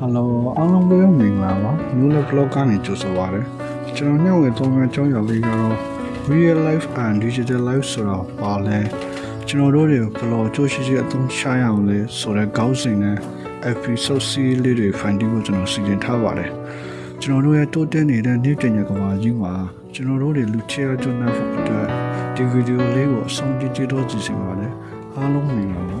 ဟယ်လိုအားလုံးပဲမင်္ဂလာပါမျိုးလက် vlog ကနေကြိုဆိုပါရစေကျွန်တော်ညဝေသုံးရအကြောင်းအရာလေးကတော့ real life and digital life ဆိုတော့ပါလဲကျွန်တော်တို့တွေဘယ်လိုအကျိုးရှိရှိအသုံးချရအောင်လဲဆိုတဲ့ခေါင်းစဉ်နဲ့ episode series လေးတွေ find ဖို့ကျွန်တော်စီစဉ်ထားပါတယ်ကျွန်တော်တို့ရဲ့တိုးတက်နေတဲ့နေ့တင်ရကဘာကြီးမှာကျွန်တော်တို့တွေလူချရကျွမ်းတဲ့ဖို့အတွက်ဒီဗီဒီယိုလေးကိုအဆုံးထိကြည့်တော့ကြည့်စီပါတယ်အားလုံးမင်္ဂလာပါ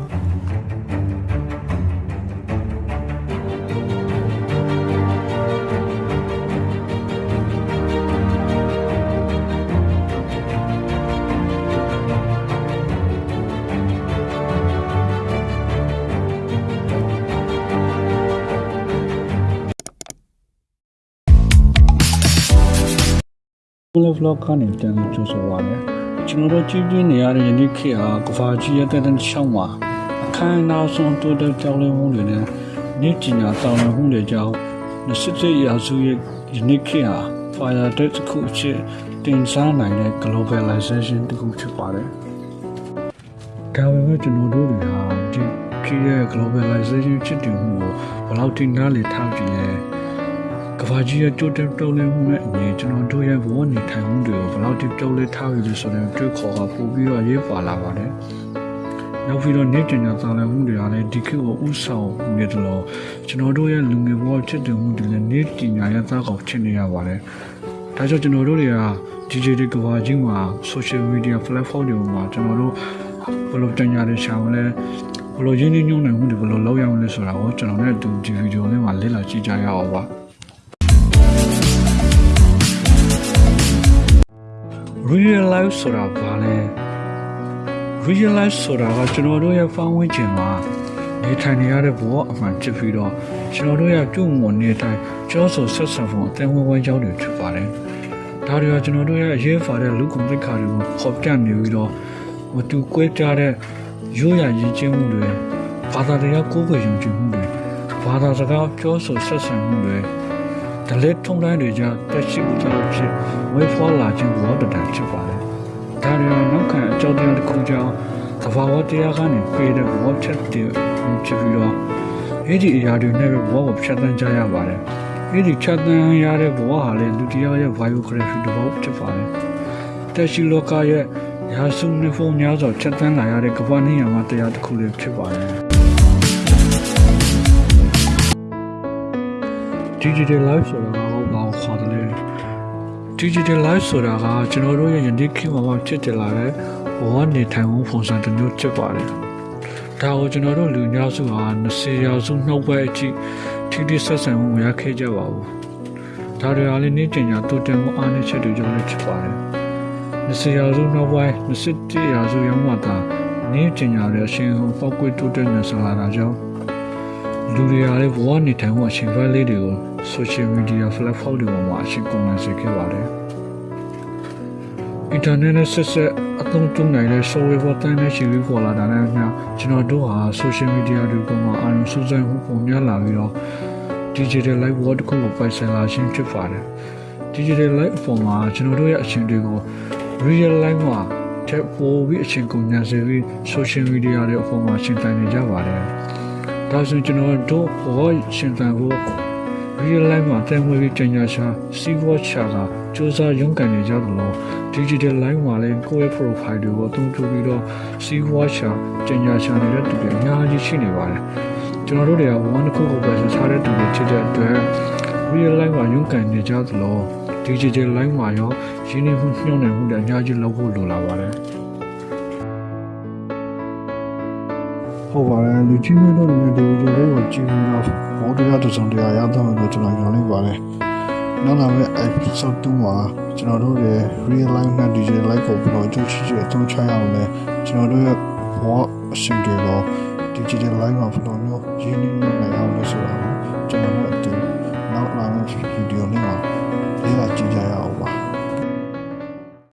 Vlog vlog ကနေပြန်လို့ကြိုဆိုပါမယ်ကျွန်တော်တို့ကြည့်ပြနေရတဲ့ယနေ့ခေတ်ဟာကဘာကြီးရဲ့တဲ့တဲ့ရှောင်းမှာအခမ်းအနားဆုံးတိုးတက်ကြောင်းလဲမှုတွေနဲ့နေ့ကျင်ညာတောင်းတမှုတွေကြောင့်27ရာစုရဲ့ယနေ့ခေတ်ဟာ fire tech တစ်ခုအဖြစ်တင်စားနိုင်တဲ့ globalization တစ်ခုဖြစ်ပါတယ်ဒါပေမဲ့ကျွန်တော်တို့တွေဟာဒီခေတ်ရဲ့ globalization ဖြစ်တည်မှုကိုဘယ်လောက်ထိနားလည်ထားကြည့်လဲ ကဘာကြီးရဲ့တိုးတက်တိုးလဲမှုနဲ့အညီကျွန်တော်တို့ရဲ့ဘဝနေထိုင်မှုတွေကိုဘယ်လောက်ထိတိုးလဲထားရလဲဆိုတဲ့တွေ့ခေါ်ကပို့ပြီးတော့ရေးပါလာပါတယ်။နောက်ပြီးတော့နေကျင်ညာသာလမှုတွေကလည်းဒီခေတ်ကိုဥဆောင်နေတယ်လို့ကျွန်တော်တို့ရဲ့လူငယ်ဘဝဖြစ်တဲ့မှုတွေလည်းနေကျင်ညာရဲ့သားကောင်ဖြစ်နေရပါတယ်။ဒါကြောင့်ကျွန်တော်တို့တွေက DJ တွေကဘာကြီးမှာ social media platform တွေမှာကျွန်တော်တို့ဘယ်လိုတင်ညာတွေရှာမလဲဘယ်လိုရင်းနှီးညွှန်းနိုင်မှုတွေဘယ်လိုလုပ်ရမလဲဆိုတာကိုကျွန်တော်နဲ့အတူဒီဗီဒီယိုလေးမှာလေ့လာကြည့်ကြရအောင်ပါ။ real life ဆိုတာဘာလဲ real life ဆိုတာကကျွန်တော်တို့ရဲ့ဖန်ဝန်းကျင်မှာနေထိုင်နေရတဲ့ဘဝအမှန်ဖြစ်ပြီးတော့ကျွန်တော်တို့ရဲ့ပြုမှုနေထိုင်ကြောဆိုဆက်ဆံဖို့အသင်းဝင်ဝင်ကြောင်းတွေဖြစ်ပါတယ်။ဒါတွေကကျွန်တော်တို့ရဲ့အရေးပါတဲ့လူကုန်သိက္ခာတွေကိုဖော်ပြနေပြီးတော့မတူကွဲပြားတဲ့ရိုးရာရည်ကျင်းမှုတွေဘာသာတရားကိုယ်ကိုယ်ယုံကြည်မှုတွေဘာသာစကားပြောဆိုဆက်ဆံမှုတွေ ဒလက်ထုံတိုင်းတွေကြောင့်တက်ရှိမှုကြောင့်ဖြစ်ဝေဖွာလာခြင်းဘောတတန်ဖြစ်ပါတယ်။ဒါတွေနောက်ခံအကြောင်းတရားတစ်ခုကြောင့်သဘာဝတရားကနေပေးတဲ့ဘောချက်တွေဖြစ်ပြီးတော့အဲ့ဒီအရာတွေနဲ့ပဲဘောကိုဖြတ်သန်းကြရပါတယ်။အဲ့ဒီဖြတ်သန်းရတဲ့ဘောဟာလည်းလူတရားရဲ့ biography တစ်ဘောဖြစ်ပါတယ်။တက်ရှိလောကရဲ့ရာစုနှစ်ဖုံများစွာဖြတ်သန်းလာရတဲ့ကမ္ဘာနေရာမှာတရားတစ်ခုလေးဖြစ်ပါတယ်။ digital life ဆိုတာကဘာကိုခေါ်တယ်လဲ digital life ဆိုတာကကျွန်တော်တို့ရဲ့ယနေ့ခေတ်မှာဖြစ်တယ်လာတဲ့ဘဝနေထိုင်မှုပုံစံတစ်မျိုးဖြစ်ပါတယ်ဒါကိုကျွန်တော်တို့လူများစုဟာ20ရာစုနှုတ်ပွဲအထိထိတိဆက်ဆံမှုမရခဲ့ကြပါဘူးဒါတွေအားလည်းနေကျင်ညာတိုးတက်မှုအားနည်းချက်တွေကြောင့်လည်းဖြစ်ပါတယ်20ရာစုနှုတ်ပွဲ21ရာစုရောက်မှသာနေကျင်ညာရဲ့အရှင်ဟောပောက်ကွေးတိုးတက်နေဆလာတာကြောင့် လူတွေအားလည်းဘဝနေထိုင်မှုအရှင်ဖက်လေးတွေကို social media platform တွေပေါ်မှာအရှင်ကုန်နိုင်စေခဲ့ပါတယ်။ internet နဲ့ဆက်ဆက်အသုံးပြုနိုင်တဲ့ software ပေါ်တိုင်းနဲ့ရှိပြီးပေါ်လာတာနဲ့အမျှကျွန်တော်တို့ဟာ social media တွေပေါ်မှာအာရုံစူးစိုက်မှုပုံများလာပြီးတော့ digital life world တစ်ခုကိုပိုင်ဆိုင်လာခြင်းဖြစ်ပါတယ်။ digital life ပေါ်မှာကျွန်တော်တို့ရဲ့အရှင်တွေကို real life မှာထပ်ပို့ပြီးအရှင်ကုန်ညာစေပြီး social media တွေအပေါ်မှာရှင်းပြနေကြပါတယ်။ ဒါဆိုကျွန်တော်တို့ဘောရှင်းပြဖို့ real life မှာတန်ခွေပြီးတင်ညာရှာစီးပွားချာကစူးစမ်းရုန်းကန်နေကြသလို digital life မှာလည်းကိုယ့်ရဲ့ profile တွေကိုအသုံးပြုပြီးတော့စီးပွားချာတင်ညာရှာနေတဲ့သူတွေအများကြီးရှိနေပါတယ်ကျွန်တော်တို့တွေကဝမ်းတစ်ခုခုပဲစားတဲ့သူတွေဖြစ်တဲ့အတွက် real life မှာရုန်းကန်နေကြသလို digital life မှာရောရင်းနှီးမှုညှို့နှံမှုတွေအများကြီးလုပ်ဖို့လိုလာပါတယ် ဟုတ်ပါတယ်လူချင်းမျိုးတို့လည်းဒီဗီဒီယိုလေးကိုကြည့်ပြီးတော့ဘောတရားတစ်စုံတရာရတော့လို့ကျွန်တော်ညွှန်လိုက်ပါတယ်နောက်လာမယ့် episode 2မှာကျွန်တော်တို့ရဲ့ real life နဲ့ digital life ကိုဘယ်လိုအကျိုးရှိရှိအသုံးချရအောင်လဲကျွန်တော်တို့ရဲ့ဘောအရှင်တွေကို digital life မှာဘယ်လိုမျိုးရင်းနှီးနိုင်အောင်လဲဆိုတာကိုကျွန်တော်တို့အတူနောက်လာမယ့် video လေးမှာလေ့လာကြည့်ကြရ